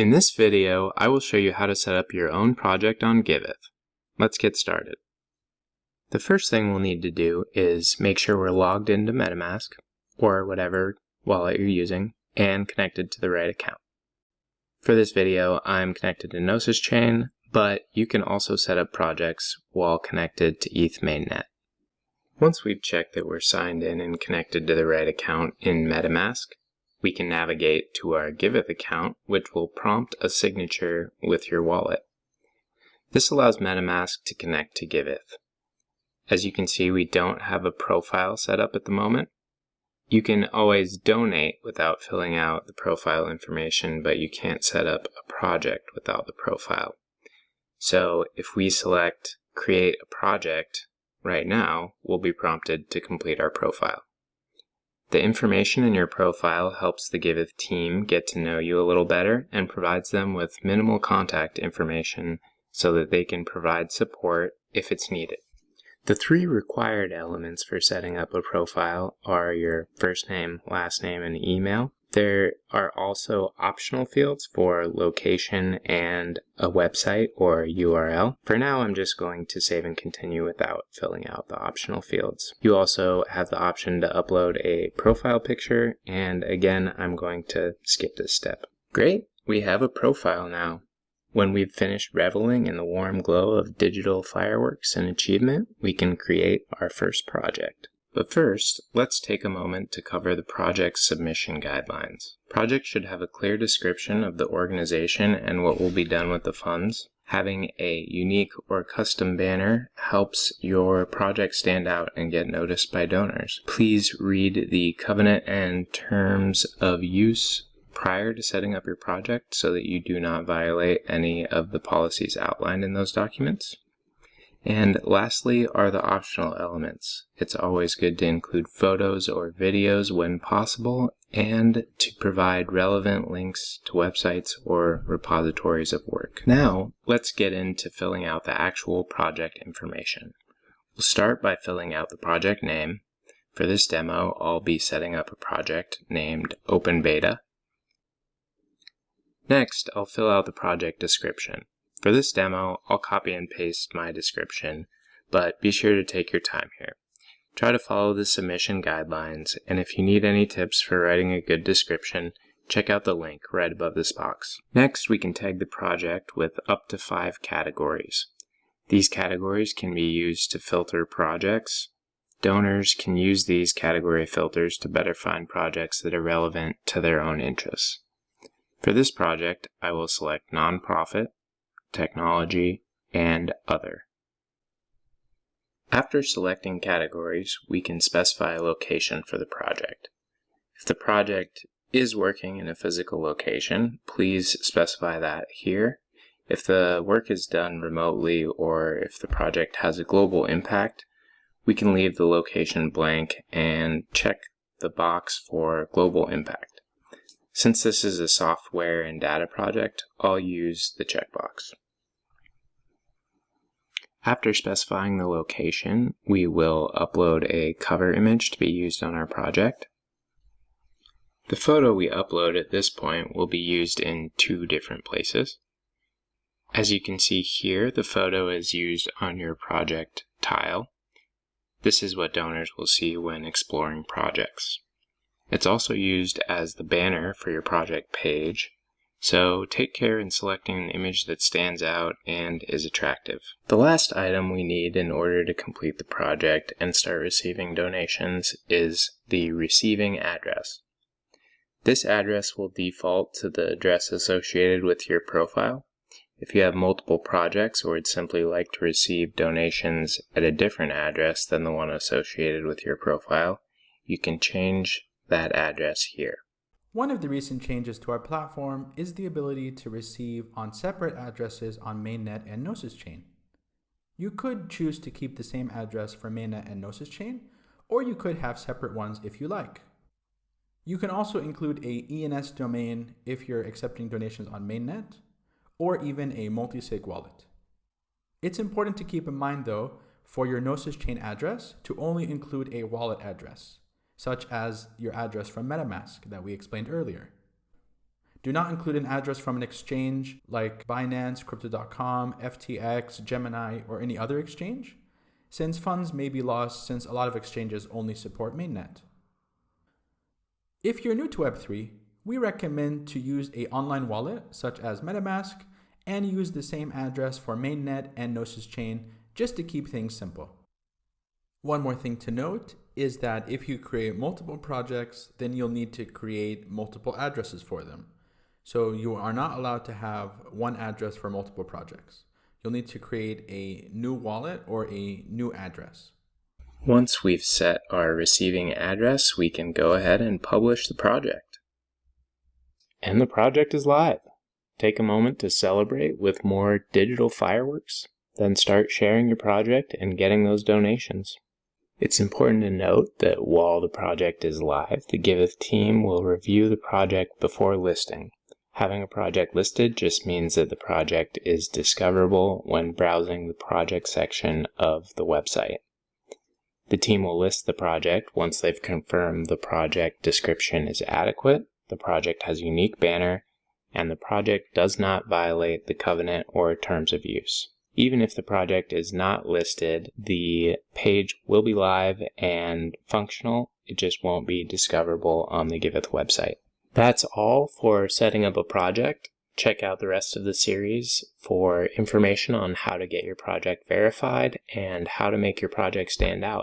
In this video, I will show you how to set up your own project on Giveth. Let's get started. The first thing we'll need to do is make sure we're logged into MetaMask, or whatever wallet you're using, and connected to the right account. For this video, I'm connected to Gnosis Chain, but you can also set up projects while connected to ETH mainnet. Once we've checked that we're signed in and connected to the right account in MetaMask, we can navigate to our Giveth account, which will prompt a signature with your wallet. This allows MetaMask to connect to Giveth. As you can see, we don't have a profile set up at the moment. You can always donate without filling out the profile information, but you can't set up a project without the profile. So if we select create a project, right now, we'll be prompted to complete our profile. The information in your profile helps the Giveth team get to know you a little better and provides them with minimal contact information so that they can provide support if it's needed. The three required elements for setting up a profile are your first name, last name, and email. There are also optional fields for location and a website or URL. For now, I'm just going to save and continue without filling out the optional fields. You also have the option to upload a profile picture, and again, I'm going to skip this step. Great, we have a profile now. When we've finished reveling in the warm glow of digital fireworks and achievement, we can create our first project. But first, let's take a moment to cover the project submission guidelines. Projects should have a clear description of the organization and what will be done with the funds. Having a unique or custom banner helps your project stand out and get noticed by donors. Please read the covenant and terms of use prior to setting up your project so that you do not violate any of the policies outlined in those documents. And lastly are the optional elements. It's always good to include photos or videos when possible and to provide relevant links to websites or repositories of work. Now, let's get into filling out the actual project information. We'll start by filling out the project name. For this demo, I'll be setting up a project named Open Beta. Next, I'll fill out the project description. For this demo, I'll copy and paste my description, but be sure to take your time here. Try to follow the submission guidelines, and if you need any tips for writing a good description, check out the link right above this box. Next, we can tag the project with up to five categories. These categories can be used to filter projects. Donors can use these category filters to better find projects that are relevant to their own interests. For this project, I will select nonprofit, technology, and other. After selecting categories, we can specify a location for the project. If the project is working in a physical location, please specify that here. If the work is done remotely or if the project has a global impact, we can leave the location blank and check the box for global impact. Since this is a software and data project, I'll use the checkbox. After specifying the location, we will upload a cover image to be used on our project. The photo we upload at this point will be used in two different places. As you can see here, the photo is used on your project tile. This is what donors will see when exploring projects. It's also used as the banner for your project page, so take care in selecting an image that stands out and is attractive. The last item we need in order to complete the project and start receiving donations is the receiving address. This address will default to the address associated with your profile. If you have multiple projects or would simply like to receive donations at a different address than the one associated with your profile, you can change that address here. One of the recent changes to our platform is the ability to receive on separate addresses on mainnet and Gnosis chain. You could choose to keep the same address for mainnet and Gnosis chain, or you could have separate ones if you like. You can also include a ENS domain if you're accepting donations on mainnet, or even a multi-sig wallet. It's important to keep in mind though, for your Gnosis chain address to only include a wallet address such as your address from MetaMask that we explained earlier. Do not include an address from an exchange like Binance, Crypto.com, FTX, Gemini, or any other exchange, since funds may be lost since a lot of exchanges only support mainnet. If you're new to Web3, we recommend to use a online wallet such as MetaMask and use the same address for mainnet and Gnosis chain just to keep things simple. One more thing to note is that if you create multiple projects, then you'll need to create multiple addresses for them. So you are not allowed to have one address for multiple projects. You'll need to create a new wallet or a new address. Once we've set our receiving address, we can go ahead and publish the project. And the project is live. Take a moment to celebrate with more digital fireworks, then start sharing your project and getting those donations. It's important to note that while the project is live, the Giveth team will review the project before listing. Having a project listed just means that the project is discoverable when browsing the project section of the website. The team will list the project once they've confirmed the project description is adequate, the project has a unique banner, and the project does not violate the covenant or terms of use. Even if the project is not listed, the page will be live and functional. It just won't be discoverable on the Giveth website. That's all for setting up a project. Check out the rest of the series for information on how to get your project verified and how to make your project stand out.